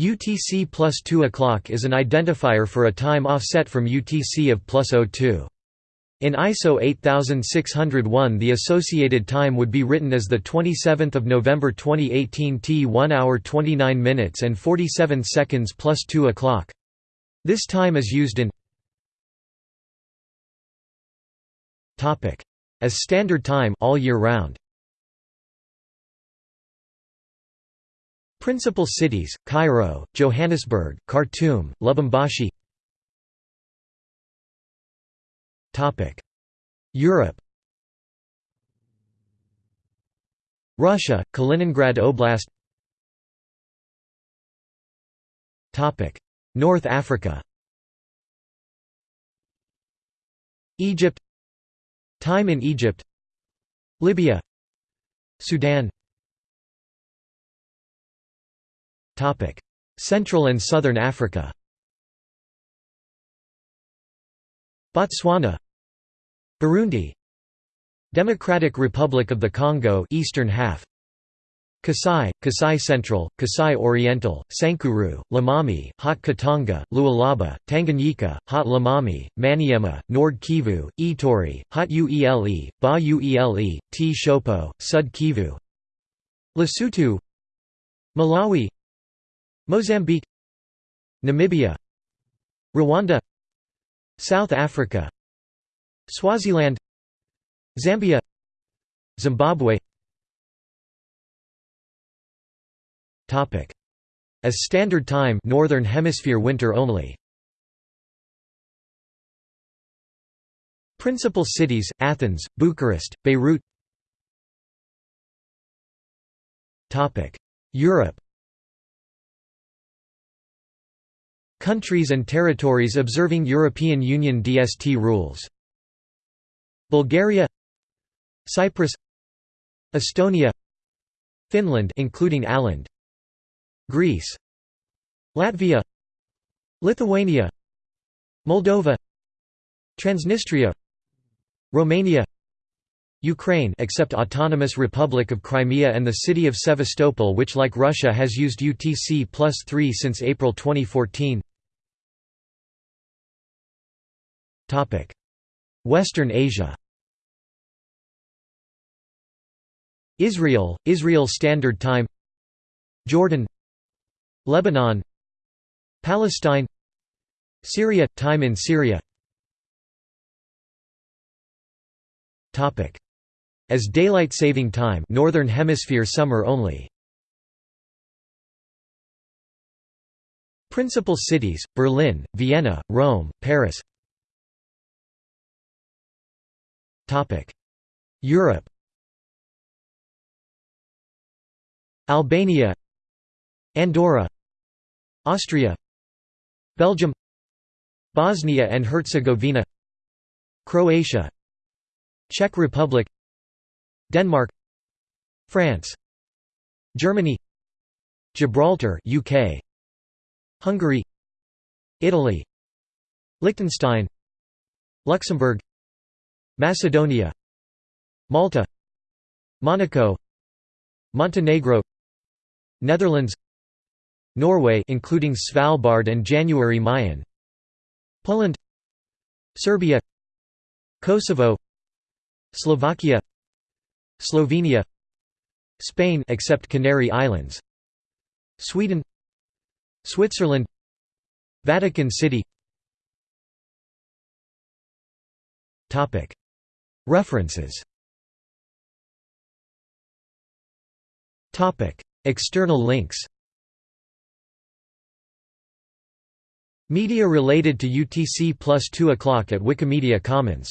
UTC plus 2 o'clock is an identifier for a time offset from UTC of plus 02. In ISO 8601 the associated time would be written as 27 November 2018 T 1 hour 29 minutes and 47 seconds plus 2 o'clock. This time is used in as standard time all year round. Principal cities: Cairo, Johannesburg, Khartoum, Lubumbashi. Europe. Russia, Kaliningrad Oblast. North Africa. Egypt. Time in Egypt. Libya. Sudan. Central and Southern Africa. Botswana. Burundi. Democratic Republic of the Congo eastern half. Kasai, Kasai Central, Kasai Oriental, Sankuru, Lomami, Haut Katanga, Lualaba, Tanganyika, Haut Lomami, Maniema, Nord Kivu, Ituri, Haut Uele, Ba Uele, Tshopo, Sud Kivu. Lesotho. Malawi Mozambique Namibia Rwanda South Africa Swaziland Zambia Zimbabwe. Topic. As standard time northern hemisphere winter only. Principal cities Athens Bucharest Beirut. Topic. Europe Countries and territories observing European Union DST rules. Bulgaria Cyprus Estonia Finland including Åland Greece Latvia Lithuania Moldova Transnistria Romania Ukraine except Autonomous Republic of Crimea and the city of Sevastopol which like Russia has used UTC plus 3 since April 2014 Western Asia Israel, Israel Standard Time Jordan Lebanon Palestine Syria – Time in Syria As daylight saving time Northern Hemisphere summer only. Principal cities, Berlin, Vienna, Rome, Paris Europe. Albania. Andorra. Austria. Belgium. Bosnia and Herzegovina. Croatia. Czech Republic. Denmark. France. Germany. Gibraltar UK Hungary. Italy. Liechtenstein. Luxembourg Macedonia Malta Monaco Montenegro Netherlands Norway including Svalbard and January Mayen Poland Serbia Kosovo Slovakia Slovenia Spain except Canary Islands Sweden Switzerland Vatican City. Topic References. External links. Media related to UTC plus 2 o'clock at Wikimedia Commons